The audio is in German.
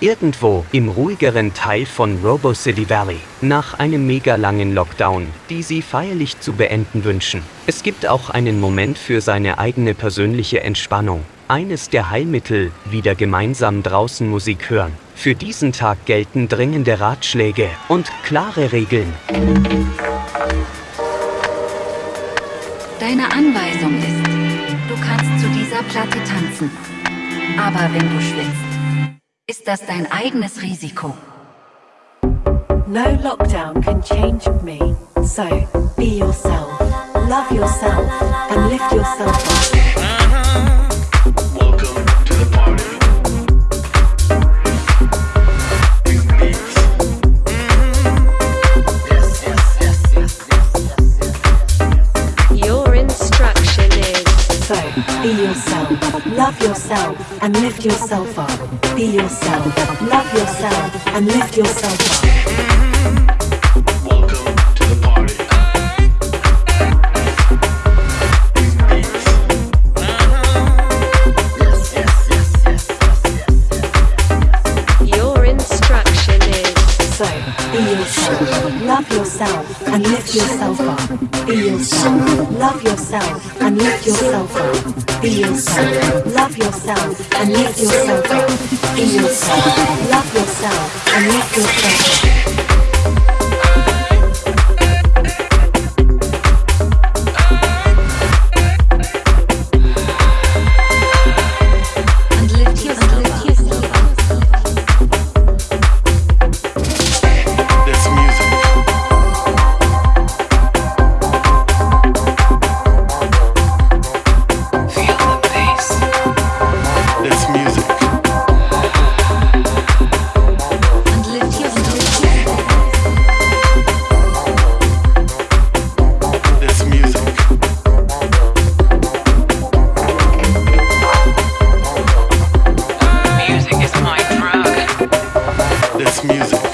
Irgendwo im ruhigeren Teil von Robo City Valley, nach einem mega langen Lockdown, die sie feierlich zu beenden wünschen. Es gibt auch einen Moment für seine eigene persönliche Entspannung. Eines der Heilmittel, wieder gemeinsam draußen Musik hören. Für diesen Tag gelten dringende Ratschläge und klare Regeln. Deine Anweisung ist, du kannst zu dieser Platte tanzen. Aber wenn du schwitzt, ist das dein eigenes Risiko. No lockdown can change me, so be yourself, love yourself and lift yourself up. Be yourself, love yourself, and lift yourself up. Be yourself, love yourself, and lift yourself up. Be yourself, love yourself, and lift yourself up. Be yourself, love yourself, and lift yourself up. Be yourself, love yourself, and lift yourself up. Be yourself, love yourself, and lift yourself up. music.